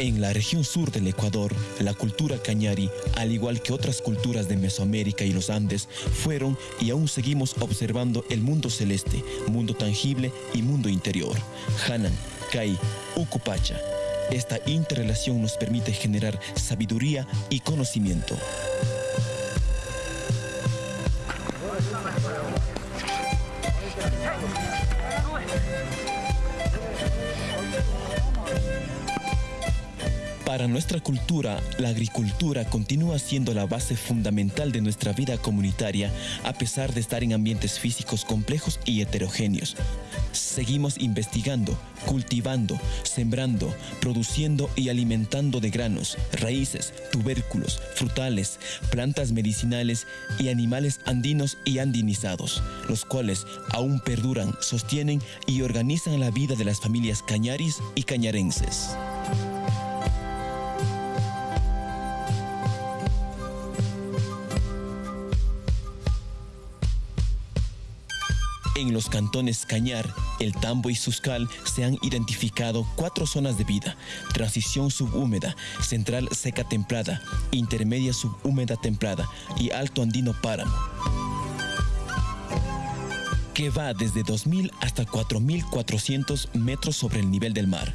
En la región sur del Ecuador, la cultura cañari, al igual que otras culturas de Mesoamérica y los Andes, fueron y aún seguimos observando el mundo celeste, mundo tangible y mundo interior. Hanan, Kai, Ukupacha. Esta interrelación nos permite generar sabiduría y conocimiento. Para nuestra cultura, la agricultura continúa siendo la base fundamental de nuestra vida comunitaria a pesar de estar en ambientes físicos complejos y heterogéneos. Seguimos investigando, cultivando, sembrando, produciendo y alimentando de granos, raíces, tubérculos, frutales, plantas medicinales y animales andinos y andinizados, los cuales aún perduran, sostienen y organizan la vida de las familias cañaris y cañarenses. En los cantones Cañar, El Tambo y Suscal se han identificado cuatro zonas de vida. Transición subhúmeda, central seca templada, intermedia subhúmeda templada y alto andino páramo que va desde 2.000 hasta 4.400 metros sobre el nivel del mar.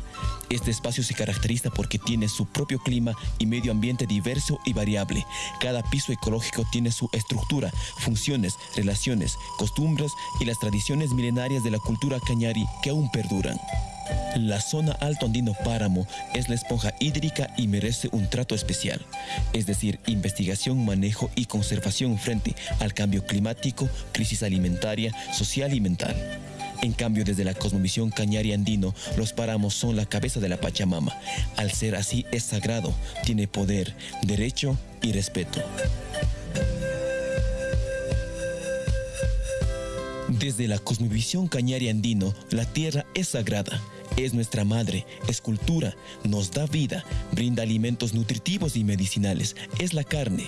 Este espacio se caracteriza porque tiene su propio clima y medio ambiente diverso y variable. Cada piso ecológico tiene su estructura, funciones, relaciones, costumbres y las tradiciones milenarias de la cultura cañari que aún perduran. La zona Alto Andino Páramo es la esponja hídrica y merece un trato especial, es decir, investigación, manejo y conservación frente al cambio climático, crisis alimentaria, social y mental. En cambio, desde la cosmovisión cañari andino, los páramos son la cabeza de la Pachamama. Al ser así, es sagrado, tiene poder, derecho y respeto. Desde la cosmovisión cañari andino, la tierra es sagrada es nuestra madre, es cultura, nos da vida, brinda alimentos nutritivos y medicinales, es la carne.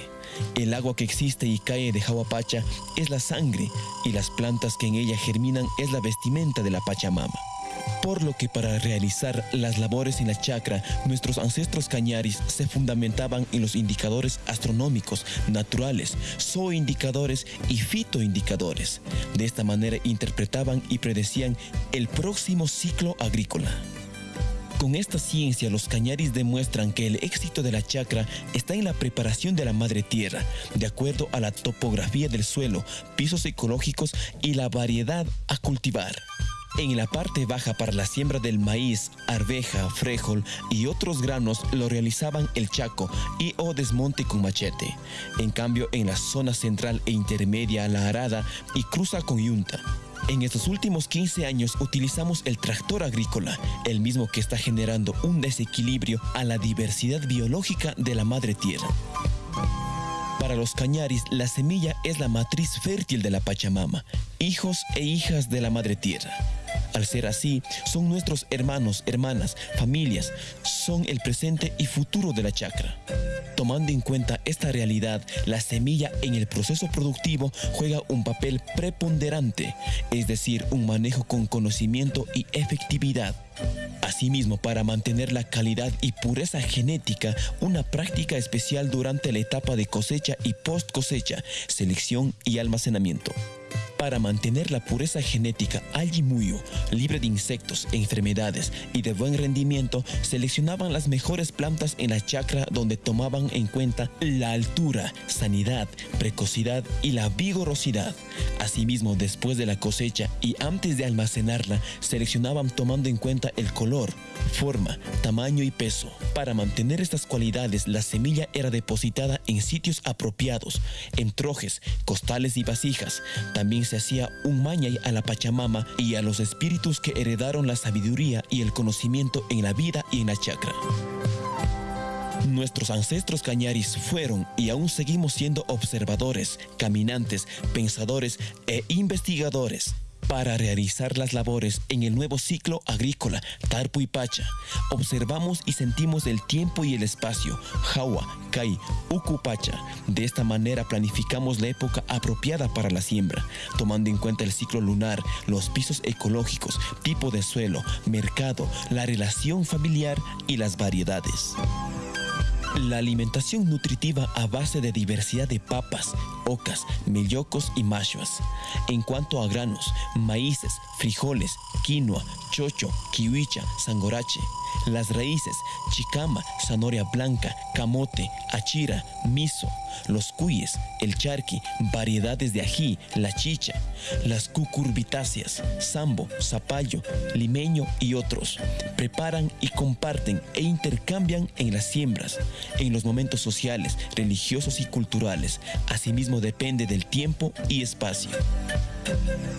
El agua que existe y cae de Jahuapacha es la sangre y las plantas que en ella germinan es la vestimenta de la Pachamama por lo que para realizar las labores en la chacra, nuestros ancestros cañaris se fundamentaban en los indicadores astronómicos, naturales, zooindicadores y fitoindicadores. De esta manera interpretaban y predecían el próximo ciclo agrícola. Con esta ciencia, los cañaris demuestran que el éxito de la chacra está en la preparación de la madre tierra, de acuerdo a la topografía del suelo, pisos ecológicos y la variedad a cultivar. En la parte baja para la siembra del maíz, arveja, frijol y otros granos lo realizaban el chaco y o desmonte con machete. En cambio, en la zona central e intermedia la arada y cruza con yunta. En estos últimos 15 años utilizamos el tractor agrícola, el mismo que está generando un desequilibrio a la diversidad biológica de la madre tierra. Para los cañaris, la semilla es la matriz fértil de la Pachamama, hijos e hijas de la madre tierra. Al ser así, son nuestros hermanos, hermanas, familias, son el presente y futuro de la chacra. Tomando en cuenta esta realidad, la semilla en el proceso productivo juega un papel preponderante, es decir, un manejo con conocimiento y efectividad. Asimismo, para mantener la calidad y pureza genética, una práctica especial durante la etapa de cosecha y post cosecha, selección y almacenamiento. Para mantener la pureza genética Algimuyo, libre de insectos, enfermedades y de buen rendimiento, seleccionaban las mejores plantas en la chacra donde tomaban en cuenta la altura, sanidad, precocidad y la vigorosidad. Asimismo, después de la cosecha y antes de almacenarla, seleccionaban tomando en cuenta el color, forma, tamaño y peso. Para mantener estas cualidades, la semilla era depositada en sitios apropiados, en trojes, costales y vasijas. También se hacía un mañay a la Pachamama y a los espíritus que heredaron la sabiduría y el conocimiento en la vida y en la chakra. Nuestros ancestros cañaris fueron y aún seguimos siendo observadores, caminantes, pensadores e investigadores. Para realizar las labores en el nuevo ciclo agrícola Tarpu y Pacha, observamos y sentimos el tiempo y el espacio, Jawa, Kai, Pacha. De esta manera planificamos la época apropiada para la siembra, tomando en cuenta el ciclo lunar, los pisos ecológicos, tipo de suelo, mercado, la relación familiar y las variedades. La alimentación nutritiva a base de diversidad de papas, ocas, mellocos y machuas. En cuanto a granos, maíces, frijoles, quinoa, chocho, kiwicha, sangorache. Las raíces, chicama, zanahoria blanca, camote, achira, miso. Los cuyes, el charqui, variedades de ají, la chicha. Las cucurbitáceas, sambo, zapallo, limeño y otros. Preparan y comparten e intercambian en las siembras, en los momentos sociales, religiosos y culturales. Asimismo depende del tiempo y espacio.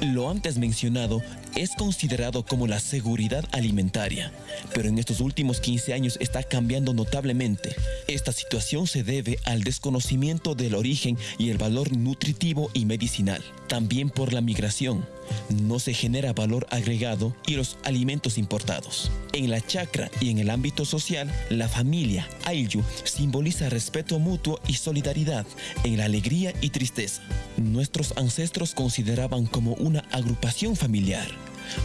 Lo antes mencionado es considerado como la seguridad alimentaria, pero en estos últimos 15 años está cambiando notablemente. Esta situación se debe al desconocimiento del origen y el valor nutritivo y medicinal, también por la migración no se genera valor agregado y los alimentos importados. En la chacra y en el ámbito social, la familia Ayllu simboliza respeto mutuo y solidaridad en la alegría y tristeza. Nuestros ancestros consideraban como una agrupación familiar,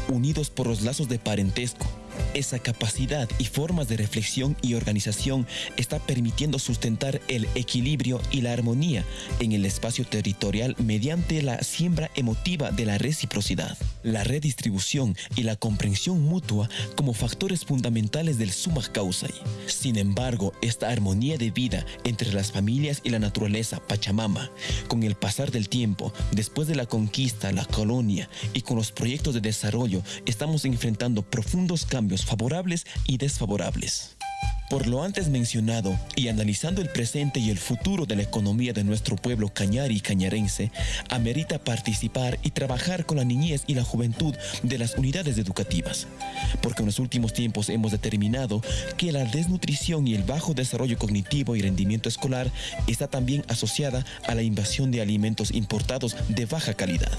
unidos por los lazos de parentesco, esa capacidad y formas de reflexión y organización está permitiendo sustentar el equilibrio y la armonía en el espacio territorial mediante la siembra emotiva de la reciprocidad, la redistribución y la comprensión mutua como factores fundamentales del summa causa. Sin embargo, esta armonía de vida entre las familias y la naturaleza Pachamama, con el pasar del tiempo, después de la conquista, la colonia y con los proyectos de desarrollo, estamos enfrentando profundos cambios favorables y desfavorables. Por lo antes mencionado y analizando el presente y el futuro de la economía de nuestro pueblo cañari y cañarense, amerita participar y trabajar con la niñez y la juventud de las unidades educativas, porque en los últimos tiempos hemos determinado que la desnutrición y el bajo desarrollo cognitivo y rendimiento escolar está también asociada a la invasión de alimentos importados de baja calidad.